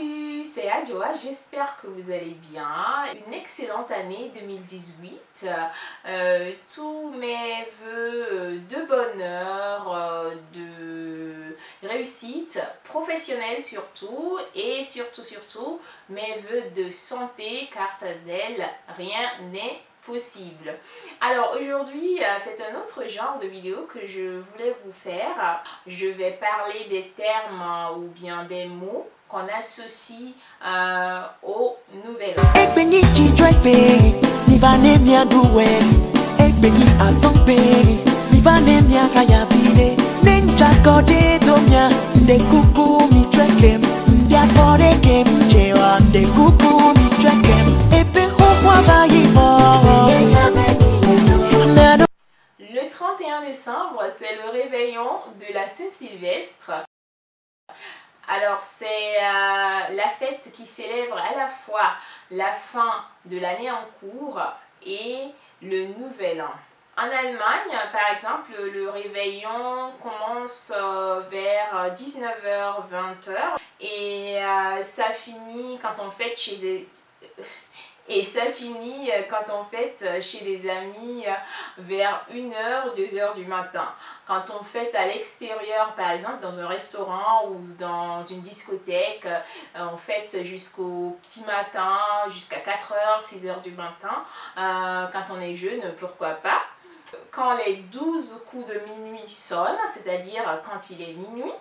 Salut, c'est Adjoa, j'espère que vous allez bien. Une excellente année 2018. Euh, tous mes voeux de bonheur, euh, de réussite professionnelle surtout et surtout surtout mes voeux de santé car sans elle rien n'est possible. Alors aujourd'hui, euh, c'est un autre genre de vidéo que je voulais vous faire. Je vais parler des termes ou bien des mots qu'on associe euh, au nouvel. Le 31 décembre, c'est le réveillon de la Saint-Sylvestre. Alors c'est euh, la fête qui célèbre à la fois la fin de l'année en cours et le nouvel an. En Allemagne, par exemple, le réveillon commence euh, vers 19h, 20h et euh, ça finit quand on fête chez et ça finit euh, quand on fête euh, chez des amis euh, vers 1h, 2h du matin. Quand on fête à l'extérieur, par exemple dans un restaurant ou dans une discothèque, on fête jusqu'au petit matin, jusqu'à 4h, 6h du matin. Quand on est jeune, pourquoi pas quand les 12 coups de minuit sonnent, c'est-à-dire quand il est minuit,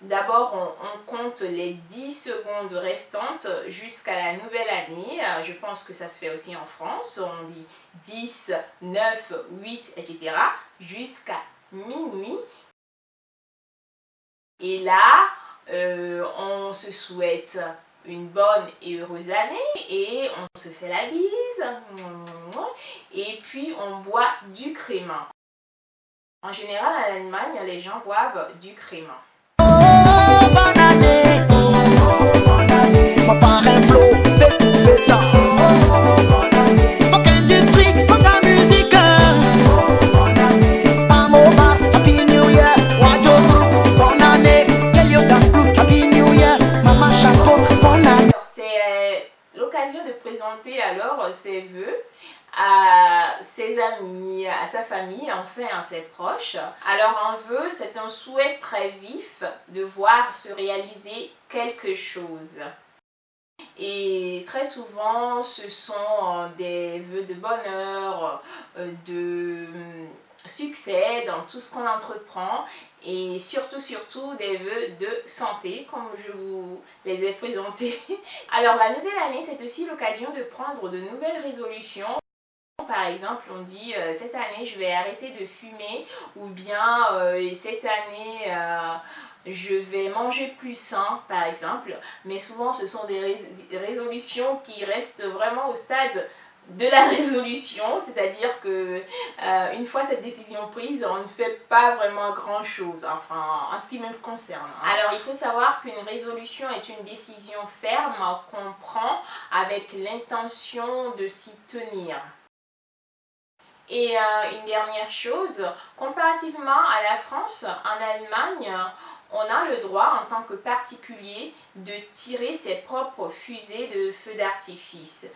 d'abord on, compte les 10 secondes restantes jusqu'à la nouvelle année. Je pense que ça se fait aussi en France. On dit 10, 9, 8, etc. jusqu'à minuit. Et là, euh, on se souhaite une bonne et heureuse année et on se fait la bise et puis on boit du crément. En général, en Allemagne, les gens boivent du crément. Présenter alors ses voeux à ses amis, à sa famille, enfin à ses proches. Alors un vœu, c'est un souhait très vif de voir se réaliser quelque chose. Et très souvent, ce sont euh, des vœux de bonheur, euh, de succès dans tout ce qu'on entreprend et surtout surtout des vœux de santé comme je vous les ai présentés. Alors la nouvelle année c'est aussi l'occasion de prendre de nouvelles résolutions par exemple, on dit euh, cette année je vais arrêter de fumer ou bien euh, cette année euh, je vais manger plus sain par exemple. Mais souvent ce sont des résolutions qui restent vraiment au stade de la résolution, c'est-à-dire que euh, une fois cette décision prise, on ne fait pas vraiment grand chose, enfin en ce qui me concerne. Alors il faut savoir qu'une résolution est une décision ferme qu'on prend avec l'intention de s'y tenir. Et euh, une dernière chose, comparativement à la France, en Allemagne, on a le droit en tant que particulier de tirer ses propres fusées de feux d'artifice.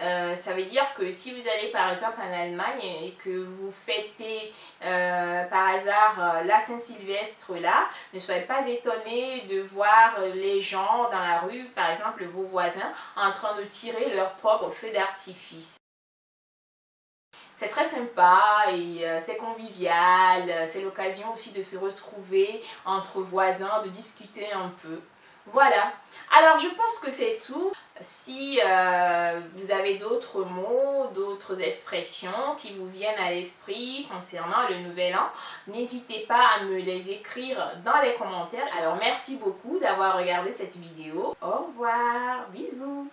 Euh, ça veut dire que si vous allez par exemple en Allemagne et que vous fêtez euh, par hasard euh, la Saint-Sylvestre là, ne soyez pas étonnés de voir les gens dans la rue, par exemple vos voisins, en train de tirer leur propre feu d'artifice. C'est très sympa et c'est convivial, c'est l'occasion aussi de se retrouver entre voisins, de discuter un peu. Voilà, alors je pense que c'est tout. Si euh, vous avez d'autres mots, d'autres expressions qui vous viennent à l'esprit concernant le nouvel an, n'hésitez pas à me les écrire dans les commentaires. Alors merci beaucoup d'avoir regardé cette vidéo. Au revoir, bisous